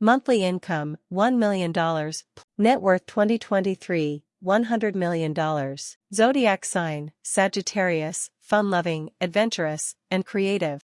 Monthly income $1 million. Net worth 2023 $100 million. Zodiac sign Sagittarius, fun loving, adventurous, and creative.